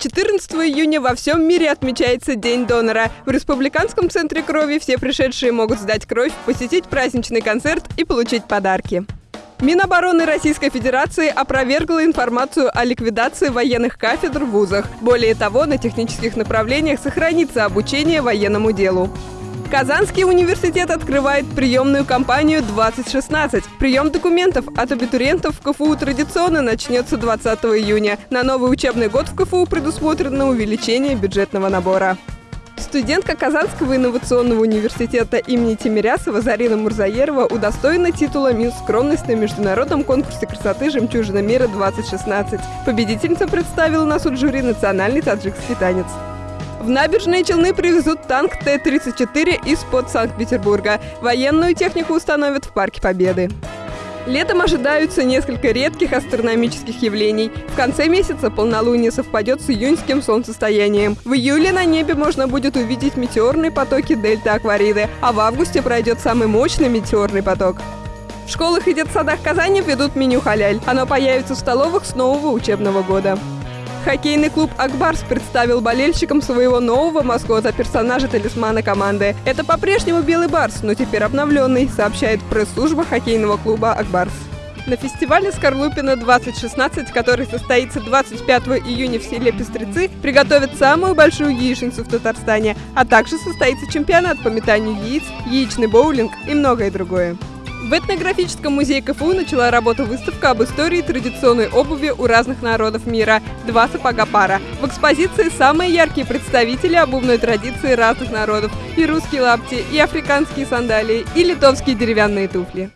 14 июня во всем мире отмечается День донора. В Республиканском центре крови все пришедшие могут сдать кровь, посетить праздничный концерт и получить подарки. Минобороны Российской Федерации опровергла информацию о ликвидации военных кафедр в вузах. Более того, на технических направлениях сохранится обучение военному делу. Казанский университет открывает приемную кампанию 2016. Прием документов от абитуриентов в КФУ традиционно начнется 20 июня. На новый учебный год в КФУ предусмотрено увеличение бюджетного набора. Студентка Казанского инновационного университета имени Тимирясова Зарина Мурзаерова удостоена титула «Мисс скромность» на международном конкурсе красоты «Жемчужина мира-2016». Победительница представила на суд жюри национальный таджикский танец. В набережные Челны привезут танк Т-34 из-под Санкт-Петербурга. Военную технику установят в Парке Победы. Летом ожидаются несколько редких астрономических явлений. В конце месяца полнолуние совпадет с июньским солнцестоянием. В июле на небе можно будет увидеть метеорные потоки дельта Аквариды, а в августе пройдет самый мощный метеорный поток. В школах и детсадах Казани ведут меню халяль. Оно появится в столовых с нового учебного года. Хоккейный клуб «Акбарс» представил болельщикам своего нового маскота, персонажа-талисмана команды. Это по-прежнему белый барс, но теперь обновленный, сообщает пресс-служба хоккейного клуба «Акбарс». На фестивале «Скорлупина 2016», который состоится 25 июня в селе Пестрецы, приготовят самую большую яичницу в Татарстане, а также состоится чемпионат по метанию яиц, яичный боулинг и многое другое. В этнографическом музее КФУ начала работу выставка об истории традиционной обуви у разных народов мира «Два сапога пара». В экспозиции самые яркие представители обувной традиции разных народов – и русские лапти, и африканские сандалии, и литовские деревянные туфли.